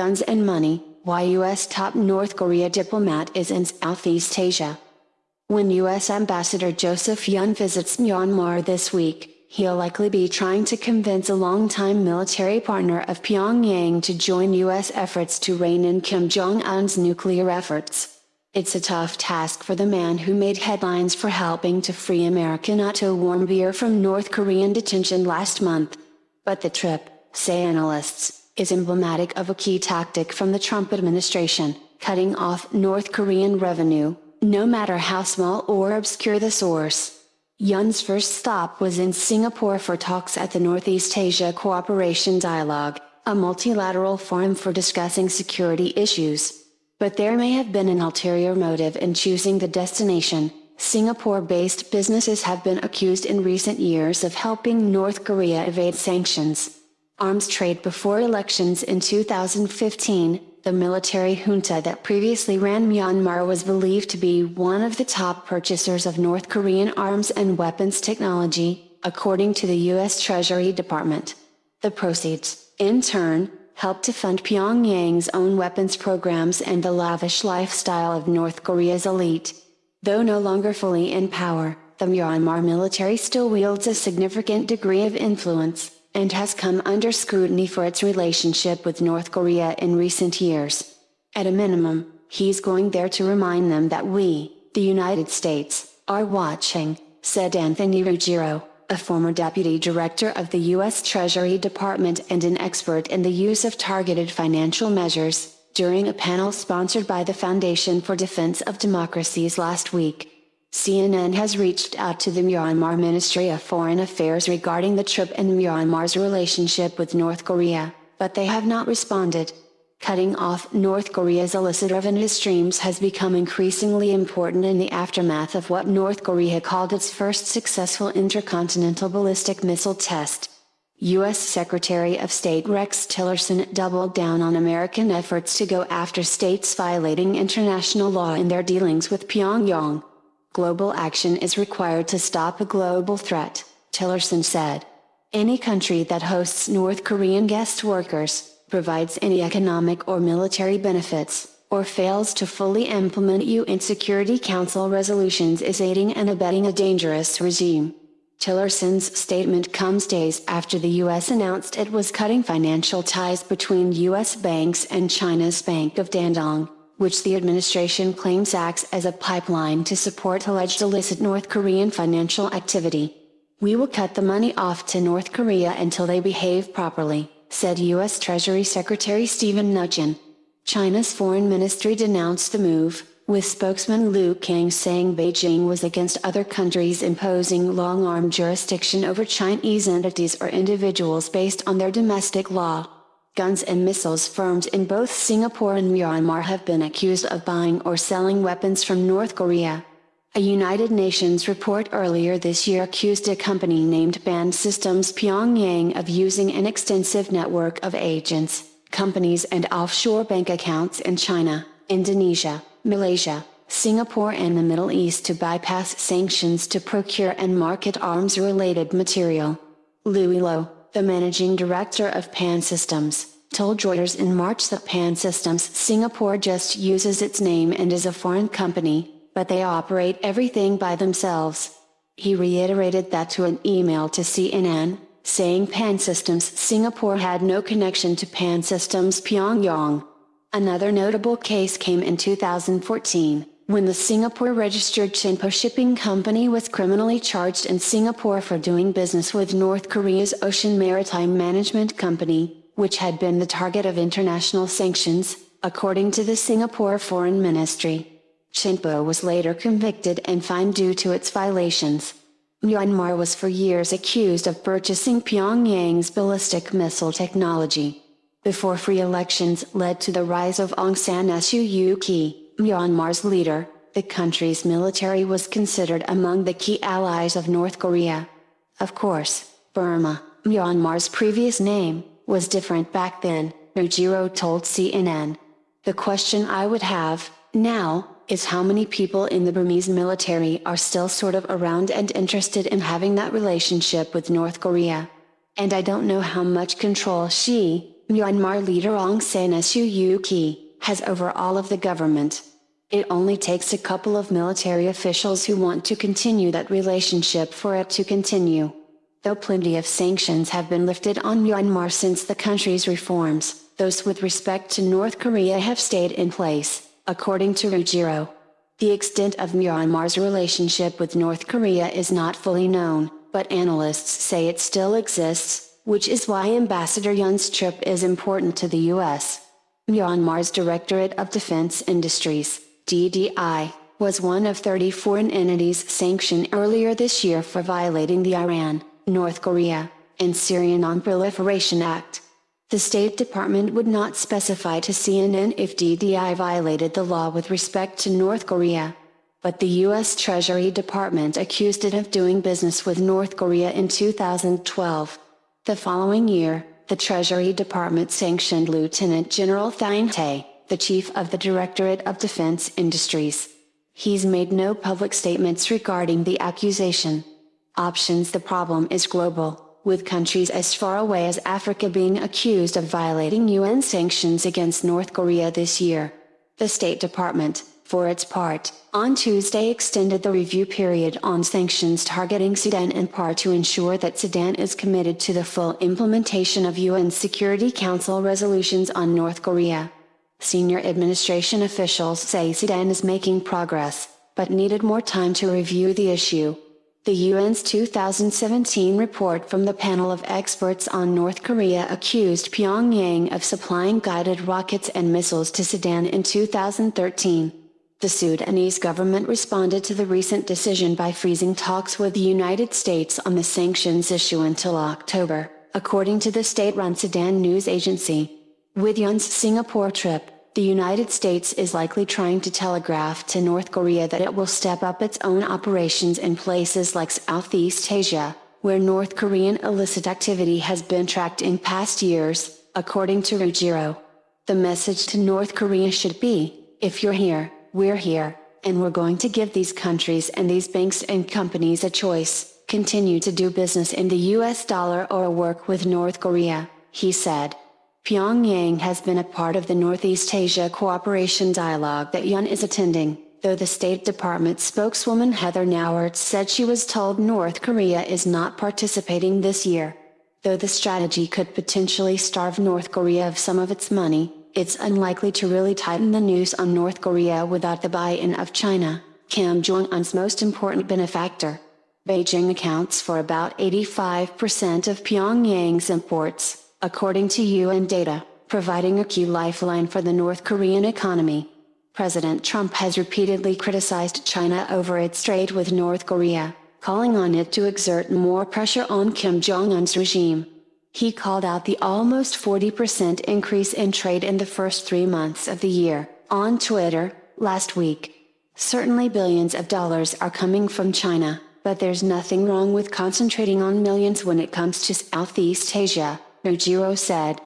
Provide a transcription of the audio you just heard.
Guns and Money, why U.S. top North Korea diplomat is in Southeast Asia. When U.S. Ambassador Joseph Yun visits Myanmar this week, he'll likely be trying to convince a longtime military partner of Pyongyang to join U.S. efforts to rein in Kim Jong-un's nuclear efforts. It's a tough task for the man who made headlines for helping to free American Otto Warmbier from North Korean detention last month. But the trip, say analysts, is emblematic of a key tactic from the Trump administration, cutting off North Korean revenue, no matter how small or obscure the source. Yun's first stop was in Singapore for talks at the Northeast Asia Cooperation Dialogue, a multilateral forum for discussing security issues. But there may have been an ulterior motive in choosing the destination. Singapore-based businesses have been accused in recent years of helping North Korea evade sanctions. Arms trade before elections in 2015, the military junta that previously ran Myanmar was believed to be one of the top purchasers of North Korean arms and weapons technology, according to the U.S. Treasury Department. The proceeds, in turn, helped to fund Pyongyang's own weapons programs and the lavish lifestyle of North Korea's elite. Though no longer fully in power, the Myanmar military still wields a significant degree of influence and has come under scrutiny for its relationship with North Korea in recent years. At a minimum, he's going there to remind them that we, the United States, are watching, said Anthony Ruggiero, a former deputy director of the U.S. Treasury Department and an expert in the use of targeted financial measures, during a panel sponsored by the Foundation for Defense of Democracies last week. CNN has reached out to the Myanmar Ministry of Foreign Affairs regarding the trip and Myanmar's relationship with North Korea, but they have not responded. Cutting off North Korea's illicit revenue streams has become increasingly important in the aftermath of what North Korea called its first successful intercontinental ballistic missile test. U.S. Secretary of State Rex Tillerson doubled down on American efforts to go after states violating international law in their dealings with Pyongyang. Global action is required to stop a global threat, Tillerson said. Any country that hosts North Korean guest workers, provides any economic or military benefits, or fails to fully implement UN Security Council resolutions is aiding and abetting a dangerous regime. Tillerson's statement comes days after the U.S. announced it was cutting financial ties between U.S. banks and China's Bank of Dandong which the administration claims acts as a pipeline to support alleged illicit North Korean financial activity. We will cut the money off to North Korea until they behave properly, said U.S. Treasury Secretary Steven Mnuchin. China's foreign ministry denounced the move, with spokesman Lu Kang saying Beijing was against other countries imposing long-arm jurisdiction over Chinese entities or individuals based on their domestic law guns and missiles firms in both Singapore and Myanmar have been accused of buying or selling weapons from North Korea. A United Nations report earlier this year accused a company named Pan Systems Pyongyang of using an extensive network of agents, companies and offshore bank accounts in China, Indonesia, Malaysia, Singapore and the Middle East to bypass sanctions to procure and market arms-related material. Louis Loh, the managing director of Pan Systems, told Reuters in March that Pan Systems Singapore just uses its name and is a foreign company, but they operate everything by themselves. He reiterated that to an email to CNN, saying Pan Systems Singapore had no connection to Pan Systems Pyongyang. Another notable case came in 2014 when the Singapore-registered Chinpo Shipping Company was criminally charged in Singapore for doing business with North Korea's Ocean Maritime Management Company, which had been the target of international sanctions, according to the Singapore Foreign Ministry. Chinpo was later convicted and fined due to its violations. Myanmar was for years accused of purchasing Pyongyang's ballistic missile technology. Before free elections led to the rise of Aung San Suu Kyi, Myanmar's leader, the country's military was considered among the key allies of North Korea. Of course, Burma, Myanmar's previous name, was different back then, Ruggiero told CNN. The question I would have, now, is how many people in the Burmese military are still sort of around and interested in having that relationship with North Korea. And I don't know how much control she, Myanmar leader Aung San Suu Kyi, has over all of the government. It only takes a couple of military officials who want to continue that relationship for it to continue. Though plenty of sanctions have been lifted on Myanmar since the country's reforms, those with respect to North Korea have stayed in place, according to Ruggiero. The extent of Myanmar's relationship with North Korea is not fully known, but analysts say it still exists, which is why Ambassador Yun's trip is important to the U.S. Myanmar's Directorate of Defense Industries, DDI, was one of 30 foreign entities sanctioned earlier this year for violating the Iran, North Korea, and Syrian Non-Proliferation Act. The State Department would not specify to CNN if DDI violated the law with respect to North Korea. But the U.S. Treasury Department accused it of doing business with North Korea in 2012. The following year, the Treasury Department sanctioned Lieutenant General Thein Htay, the chief of the Directorate of Defense Industries. He's made no public statements regarding the accusation. Options The problem is global with countries as far away as Africa being accused of violating UN sanctions against North Korea this year. The State Department, for its part, on Tuesday extended the review period on sanctions targeting Sudan in part to ensure that Sudan is committed to the full implementation of UN Security Council resolutions on North Korea. Senior administration officials say Sudan is making progress, but needed more time to review the issue. The UN's 2017 report from the panel of experts on North Korea accused Pyongyang of supplying guided rockets and missiles to Sudan in 2013. The Sudanese government responded to the recent decision by freezing talks with the United States on the sanctions issue until October, according to the state-run Sudan news agency. With Yun's Singapore trip, the United States is likely trying to telegraph to North Korea that it will step up its own operations in places like Southeast Asia, where North Korean illicit activity has been tracked in past years, according to Ruggiero. The message to North Korea should be, if you're here, we're here, and we're going to give these countries and these banks and companies a choice, continue to do business in the US dollar or work with North Korea, he said. Pyongyang has been a part of the Northeast Asia Cooperation Dialogue that Yun is attending, though the State Department spokeswoman Heather Nauert said she was told North Korea is not participating this year. Though the strategy could potentially starve North Korea of some of its money, it's unlikely to really tighten the noose on North Korea without the buy-in of China, Kim Jong-un's most important benefactor. Beijing accounts for about 85% of Pyongyang's imports according to UN data, providing a key lifeline for the North Korean economy. President Trump has repeatedly criticized China over its trade with North Korea, calling on it to exert more pressure on Kim Jong-un's regime. He called out the almost 40% increase in trade in the first three months of the year, on Twitter, last week. Certainly billions of dollars are coming from China, but there's nothing wrong with concentrating on millions when it comes to Southeast Asia, Ruggiero said.